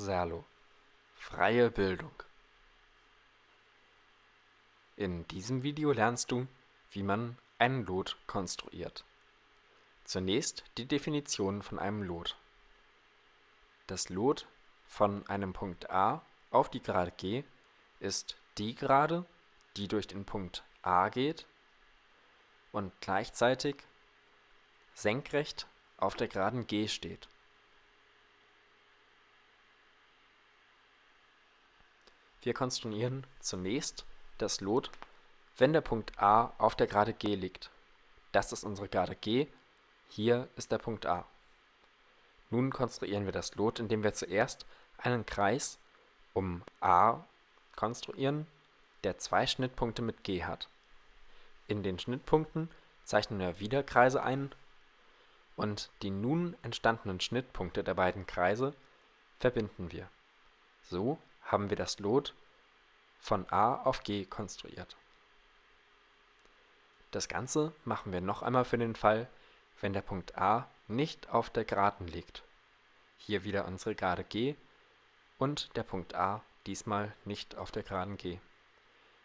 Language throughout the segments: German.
Serlo Freie Bildung In diesem Video lernst du, wie man einen Lot konstruiert. Zunächst die Definition von einem Lot. Das Lot von einem Punkt A auf die Gerade G ist die Gerade, die durch den Punkt A geht und gleichzeitig senkrecht auf der Geraden G steht. Wir konstruieren zunächst das Lot, wenn der Punkt A auf der Gerade G liegt. Das ist unsere Gerade G, hier ist der Punkt A. Nun konstruieren wir das Lot, indem wir zuerst einen Kreis um A konstruieren, der zwei Schnittpunkte mit G hat. In den Schnittpunkten zeichnen wir wieder Kreise ein und die nun entstandenen Schnittpunkte der beiden Kreise verbinden wir. So haben wir das Lot von A auf G konstruiert. Das Ganze machen wir noch einmal für den Fall, wenn der Punkt A nicht auf der Geraden liegt. Hier wieder unsere Gerade G und der Punkt A diesmal nicht auf der Geraden G.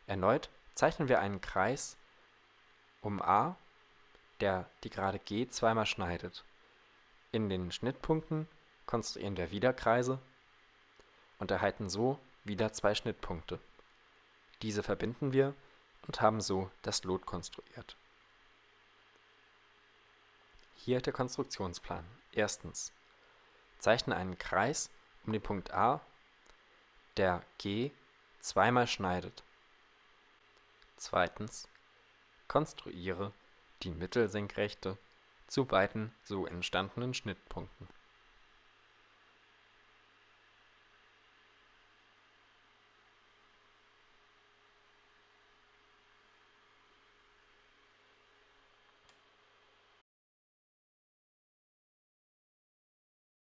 Erneut zeichnen wir einen Kreis um A, der die Gerade G zweimal schneidet. In den Schnittpunkten konstruieren wir wieder Kreise und erhalten so wieder zwei Schnittpunkte. Diese verbinden wir und haben so das Lot konstruiert. Hier der Konstruktionsplan. Erstens. Zeichne einen Kreis um den Punkt A, der G zweimal schneidet. Zweitens. Konstruiere die Mittelsenkrechte zu beiden so entstandenen Schnittpunkten